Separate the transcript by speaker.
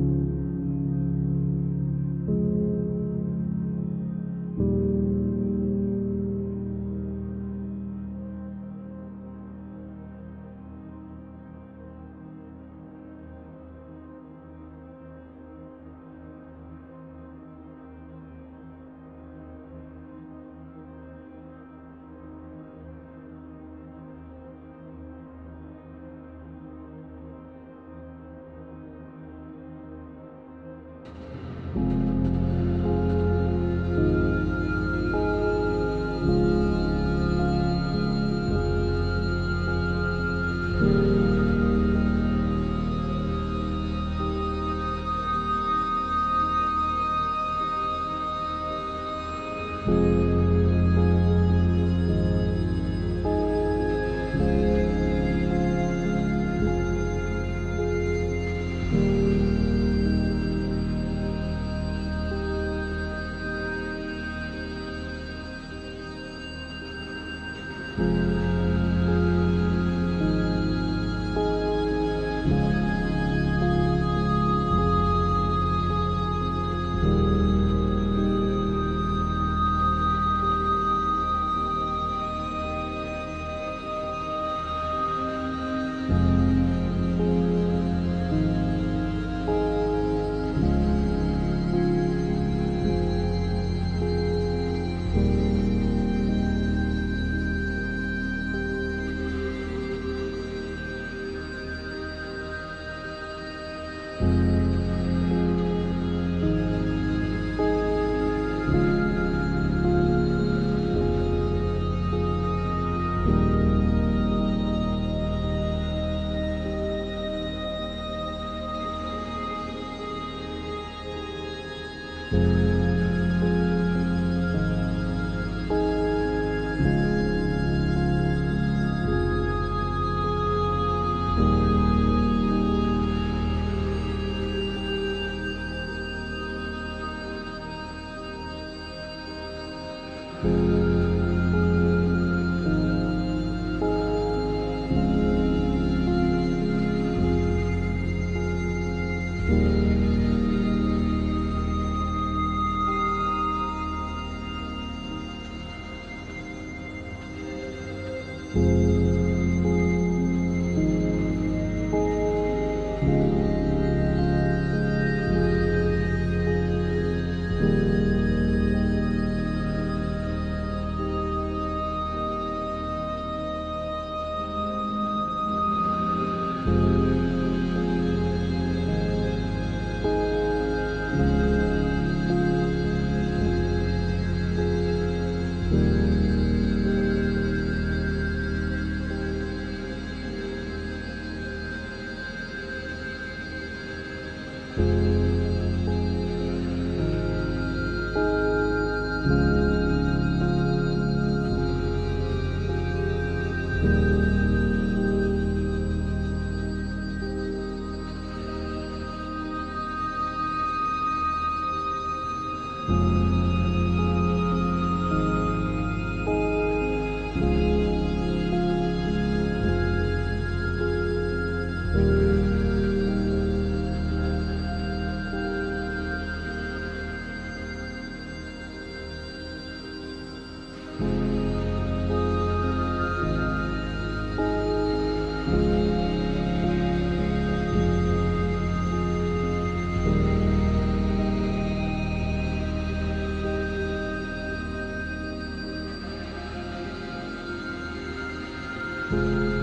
Speaker 1: you Thank you.